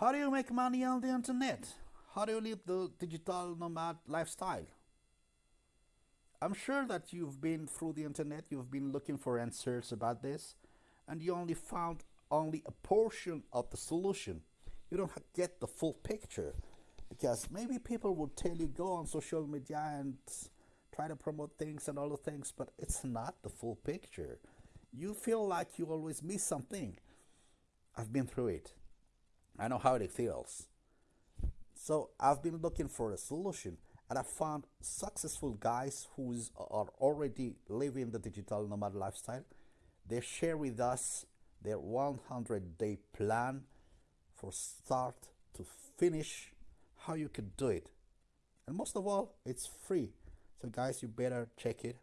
How do you make money on the internet? How do you live the digital nomad lifestyle? I'm sure that you've been through the internet, you've been looking for answers about this, and you only found only a portion of the solution. You don't get the full picture because maybe people would tell you go on social media and try to promote things and all the things, but it's not the full picture. You feel like you always miss something. I've been through it. I know how it feels. So I've been looking for a solution and I found successful guys who are already living the digital nomad lifestyle. They share with us their 100 day plan for start to finish how you can do it. And most of all, it's free. So guys, you better check it